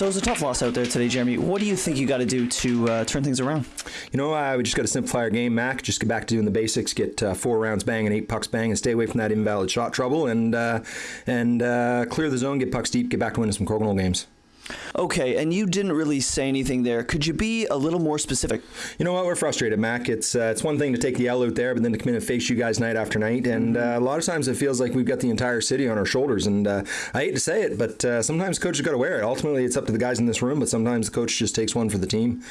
So it was a tough loss out there today, Jeremy. What do you think you got to do to uh, turn things around? You know, uh, we just got to simplify our game, Mac. Just get back to doing the basics. Get uh, four rounds bang and eight pucks bang, and stay away from that invalid shot trouble, and uh, and uh, clear the zone. Get pucks deep. Get back to winning some Crokinole games. Okay, and you didn't really say anything there. Could you be a little more specific? You know what? We're frustrated, Mac. It's uh, it's one thing to take the L out there, but then to come in and face you guys night after night. And uh, a lot of times it feels like we've got the entire city on our shoulders. And uh, I hate to say it, but uh, sometimes coach has got to wear it. Ultimately, it's up to the guys in this room, but sometimes the coach just takes one for the team.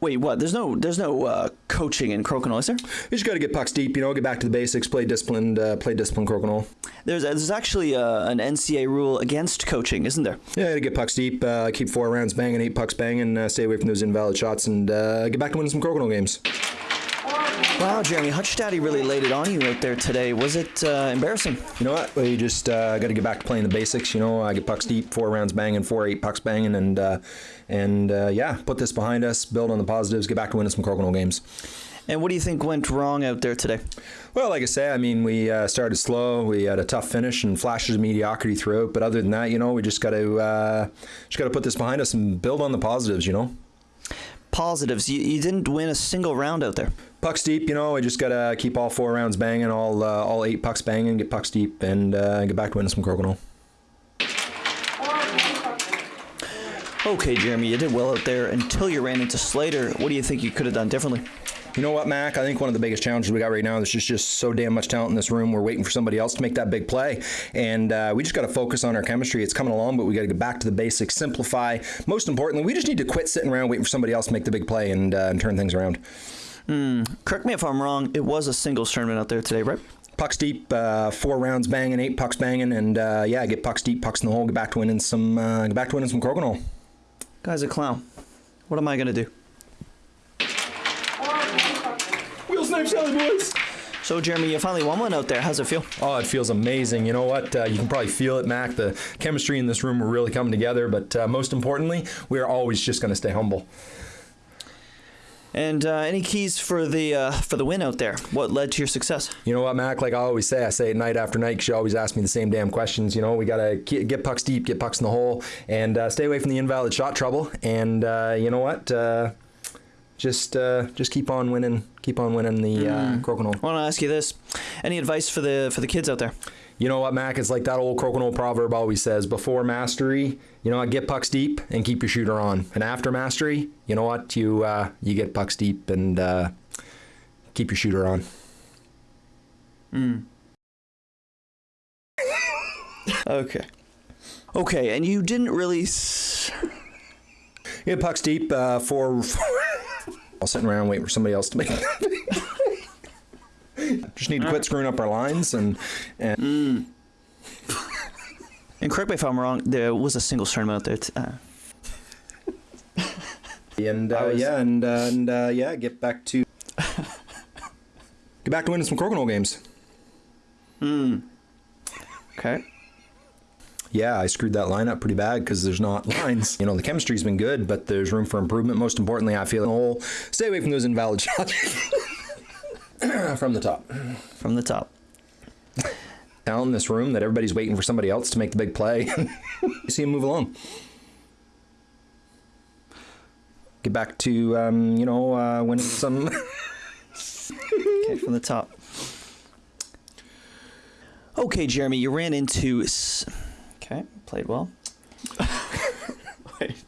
Wait, what? There's no there's no uh, coaching in Crokinole, is there? You just got to get pucks deep. You know, get back to the basics. Play disciplined. Uh, play disciplined Crokinole. There's there's actually uh, an NCA rule against coaching, isn't there? Yeah, to get pucks deep. Uh, keep four rounds banging, eight pucks banging. Uh, stay away from those invalid shots, and uh, get back to winning some Crokinole games. Wow, Jeremy, Hutch Daddy really laid it on you out there today. Was it uh, embarrassing? You know what? We just uh, got to get back to playing the basics. You know, I get pucks deep, four rounds banging, four eight pucks banging, and uh, and uh, yeah, put this behind us, build on the positives, get back to winning some Crokinole games. And what do you think went wrong out there today? Well, like I say, I mean, we uh, started slow. We had a tough finish and flashes of mediocrity throughout. But other than that, you know, we just got to uh, just got to put this behind us and build on the positives. You know. Positives. You, you didn't win a single round out there. Pucks deep, you know. I just gotta keep all four rounds banging, all uh, all eight pucks banging, get pucks deep, and uh, get back to winning some Crokinole. Okay, Jeremy, you did well out there until you ran into Slater. What do you think you could have done differently? You know what, Mac? I think one of the biggest challenges we got right now is just just so damn much talent in this room. We're waiting for somebody else to make that big play, and uh, we just got to focus on our chemistry. It's coming along, but we got to get back to the basics, simplify. Most importantly, we just need to quit sitting around waiting for somebody else to make the big play and, uh, and turn things around. Mm, correct me if I'm wrong. It was a singles tournament out there today, right? Pucks deep, uh, four rounds banging, eight pucks banging, and uh, yeah, get pucks deep, pucks in the hole, get back to winning some, uh, get back to winning some Crokinole. Guy's a clown. What am I gonna do? Wheel snipe celly boys. So, Jeremy, you finally won one out there. How's it feel? Oh, it feels amazing. You know what? Uh, you can probably feel it, Mac. The chemistry in this room are really coming together. But uh, most importantly, we are always just going to stay humble. And uh, any keys for the uh, for the win out there? What led to your success? You know what, Mac? Like I always say, I say it night after night you always ask me the same damn questions. You know, we got to get pucks deep, get pucks in the hole, and uh, stay away from the invalid shot trouble. And uh, you know what? Uh, just uh, just keep on winning, keep on winning the uh, Mm. Crokinole. I want to ask you this: Any advice for the for the kids out there? You know what, Mac? It's like that old Crokinole proverb always says: before mastery, you know what, get pucks deep and keep your shooter on. And after mastery, you know what, you uh, you get pucks deep and uh, keep your shooter on. Mm. okay. Okay, and you didn't really. S- Get pucks deep uh, for. I'll sitting around waiting for somebody else to make. It. Just need to quit screwing up our lines and and and correct me if I'm wrong. There was a single tournament out there. Uh, and uh, was- yeah and uh, and uh, yeah get back to get back to winning some Crokinole games. mm. Okay. Yeah, I screwed that line up pretty bad because there's not lines. You know, the chemistry's been good, but there's room for improvement. Most importantly, I feel the. Stay away from those invalid shots from the top. From the top. Talent in this room that everybody's waiting for somebody else to make the big play. you see him move along. Get back to um, you know uh, winning some. Okay, from the top. Okay, Jeremy, you ran into. Okay, played well. Wait.